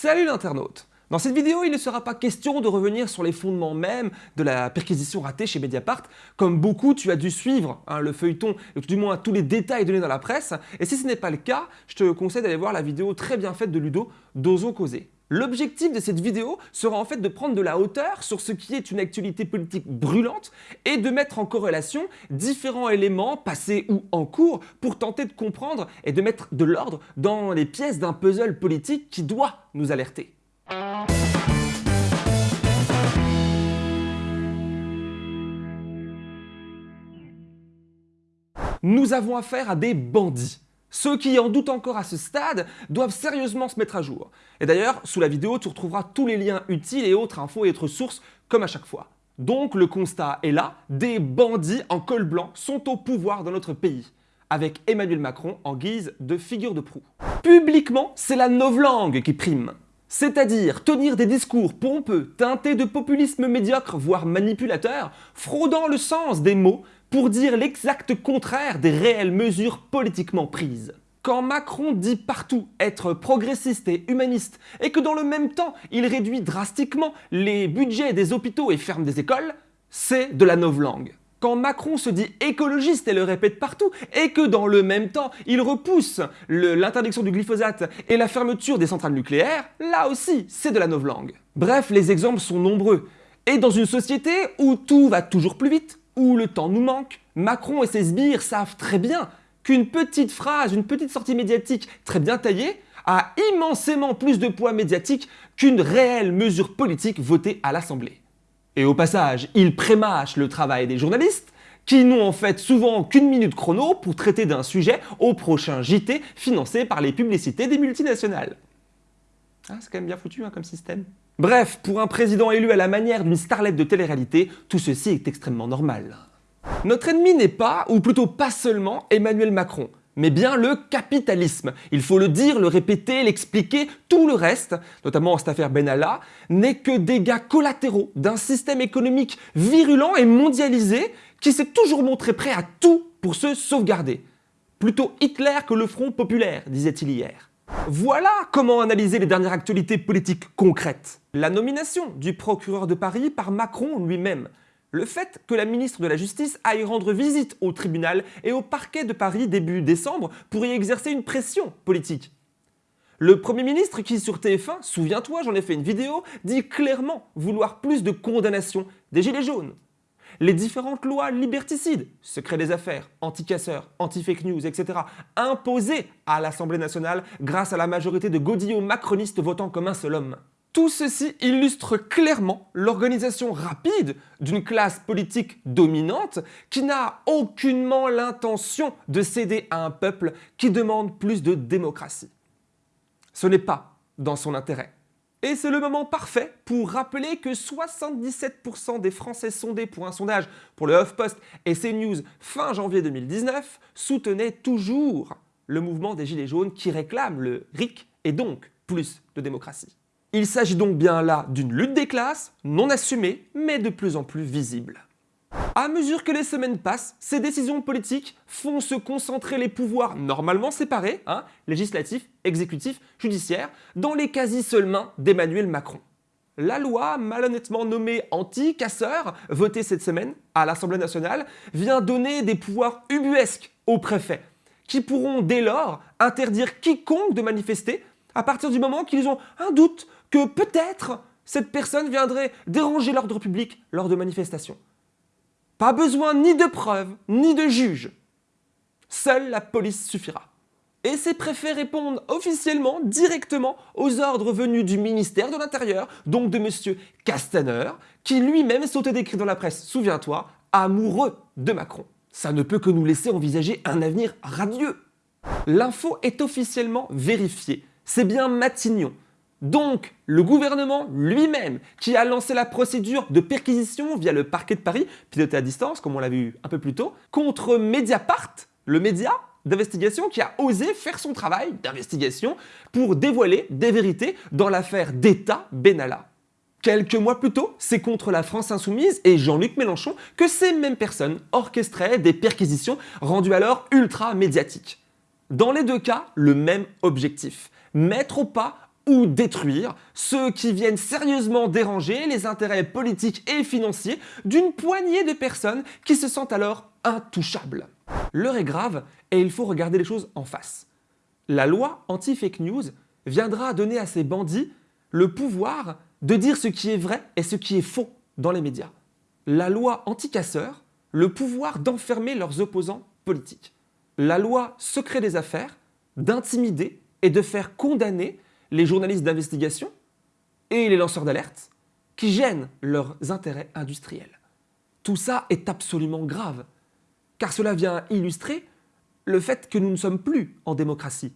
Salut l'internaute Dans cette vidéo, il ne sera pas question de revenir sur les fondements même de la perquisition ratée chez Mediapart. Comme beaucoup, tu as dû suivre hein, le feuilleton, et du moins tous les détails donnés dans la presse. Et si ce n'est pas le cas, je te conseille d'aller voir la vidéo très bien faite de Ludo d'Ozo Causer. L'objectif de cette vidéo sera en fait de prendre de la hauteur sur ce qui est une actualité politique brûlante et de mettre en corrélation différents éléments passés ou en cours pour tenter de comprendre et de mettre de l'ordre dans les pièces d'un puzzle politique qui doit nous alerter. Nous avons affaire à des bandits ceux qui en doutent encore à ce stade doivent sérieusement se mettre à jour. Et d'ailleurs, sous la vidéo, tu retrouveras tous les liens utiles et autres infos et autres sources, comme à chaque fois. Donc le constat est là, des bandits en col blanc sont au pouvoir dans notre pays, avec Emmanuel Macron en guise de figure de proue. Publiquement, c'est la novlangue qui prime. C'est-à-dire tenir des discours pompeux, teintés de populisme médiocre, voire manipulateur, fraudant le sens des mots pour dire l'exact contraire des réelles mesures politiquement prises. Quand Macron dit partout être progressiste et humaniste et que dans le même temps il réduit drastiquement les budgets des hôpitaux et ferme des écoles, c'est de la novlangue. Quand Macron se dit écologiste et le répète partout, et que dans le même temps il repousse l'interdiction du glyphosate et la fermeture des centrales nucléaires, là aussi c'est de la novlangue. Bref, les exemples sont nombreux. Et dans une société où tout va toujours plus vite, où le temps nous manque, Macron et ses sbires savent très bien qu'une petite phrase, une petite sortie médiatique très bien taillée a immensément plus de poids médiatique qu'une réelle mesure politique votée à l'Assemblée. Et au passage, ils prémâchent le travail des journalistes, qui n'ont en fait souvent qu'une minute chrono pour traiter d'un sujet au prochain JT financé par les publicités des multinationales. Ah, c'est quand même bien foutu hein, comme système. Bref, pour un président élu à la manière d'une starlette de télé-réalité, tout ceci est extrêmement normal. Notre ennemi n'est pas, ou plutôt pas seulement, Emmanuel Macron, mais bien le capitalisme. Il faut le dire, le répéter, l'expliquer, tout le reste, notamment cette affaire Benalla, n'est que gars collatéraux d'un système économique virulent et mondialisé qui s'est toujours montré prêt à tout pour se sauvegarder. Plutôt Hitler que le Front populaire, disait-il hier. Voilà comment analyser les dernières actualités politiques concrètes. La nomination du procureur de Paris par Macron lui-même. Le fait que la ministre de la Justice aille rendre visite au tribunal et au parquet de Paris début décembre pour y exercer une pression politique. Le Premier ministre qui sur TF1, souviens-toi j'en ai fait une vidéo, dit clairement vouloir plus de condamnation des Gilets jaunes les différentes lois liberticides, secret des affaires, anti-casseurs, anti-fake news, etc., imposées à l'Assemblée nationale grâce à la majorité de godillots macronistes votant comme un seul homme. Tout ceci illustre clairement l'organisation rapide d'une classe politique dominante qui n'a aucunement l'intention de céder à un peuple qui demande plus de démocratie. Ce n'est pas dans son intérêt. Et c'est le moment parfait pour rappeler que 77% des Français sondés pour un sondage pour le HuffPost et CNews fin janvier 2019 soutenaient toujours le mouvement des Gilets jaunes qui réclame le RIC et donc plus de démocratie. Il s'agit donc bien là d'une lutte des classes, non assumée, mais de plus en plus visible. À mesure que les semaines passent, ces décisions politiques font se concentrer les pouvoirs normalement séparés, hein, législatifs, exécutifs, judiciaires, dans les quasi seules mains d'Emmanuel Macron. La loi, malhonnêtement nommée anti-casseur, votée cette semaine à l'Assemblée nationale, vient donner des pouvoirs ubuesques aux préfets, qui pourront dès lors interdire quiconque de manifester à partir du moment qu'ils ont un doute que peut-être cette personne viendrait déranger l'ordre public lors de manifestations. Pas besoin ni de preuves, ni de juges. Seule la police suffira. Et ces préfets répondent officiellement, directement, aux ordres venus du ministère de l'Intérieur, donc de M. Castaner, qui lui-même sautait décrit dans la presse, souviens-toi, amoureux de Macron. Ça ne peut que nous laisser envisager un avenir radieux. L'info est officiellement vérifiée. C'est bien Matignon, donc, le gouvernement lui-même, qui a lancé la procédure de perquisition via le parquet de Paris, piloté à distance, comme on l'a vu un peu plus tôt, contre Mediapart, le média d'investigation qui a osé faire son travail d'investigation pour dévoiler des vérités dans l'affaire d'État Benalla. Quelques mois plus tôt, c'est contre la France Insoumise et Jean-Luc Mélenchon que ces mêmes personnes orchestraient des perquisitions rendues alors ultra médiatiques. Dans les deux cas, le même objectif, mettre au pas ou détruire ceux qui viennent sérieusement déranger les intérêts politiques et financiers d'une poignée de personnes qui se sentent alors intouchables. L'heure est grave et il faut regarder les choses en face. La loi anti-fake news viendra donner à ces bandits le pouvoir de dire ce qui est vrai et ce qui est faux dans les médias. La loi anti-casseurs, le pouvoir d'enfermer leurs opposants politiques. La loi secret des affaires, d'intimider et de faire condamner les journalistes d'investigation et les lanceurs d'alerte qui gênent leurs intérêts industriels. Tout ça est absolument grave, car cela vient illustrer le fait que nous ne sommes plus en démocratie.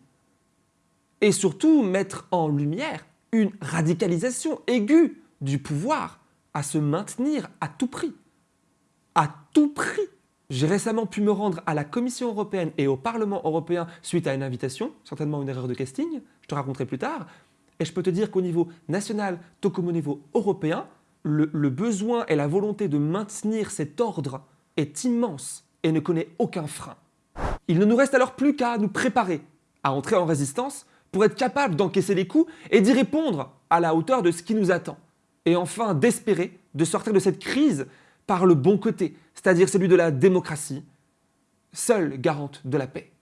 Et surtout mettre en lumière une radicalisation aiguë du pouvoir à se maintenir à tout prix. À tout prix j'ai récemment pu me rendre à la Commission européenne et au Parlement européen suite à une invitation, certainement une erreur de casting, je te raconterai plus tard, et je peux te dire qu'au niveau national, tout comme au niveau européen, le, besoin et la volonté de maintenir cet ordre est immense et ne connaît aucun frein. Il ne nous reste alors plus qu'à nous préparer à entrer en résistance pour être capable d'encaisser les coups et d'y répondre à la hauteur de ce qui nous attend. Et enfin d'espérer de sortir de cette crise par le bon côté, c'est-à-dire celui de la démocratie, seule garante de la paix.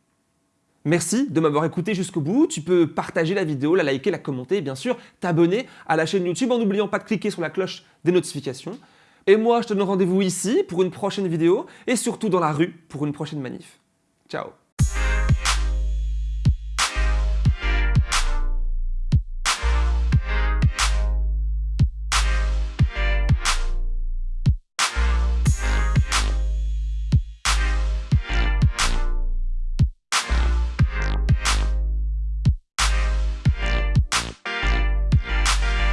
Merci de m'avoir écouté jusqu'au bout. Tu peux partager la vidéo, la liker, la commenter et bien sûr t'abonner à la chaîne YouTube en n'oubliant pas de cliquer sur la cloche des notifications. Et moi, je te donne rendez-vous ici pour une prochaine vidéo et surtout dans la rue pour une prochaine manif. Ciao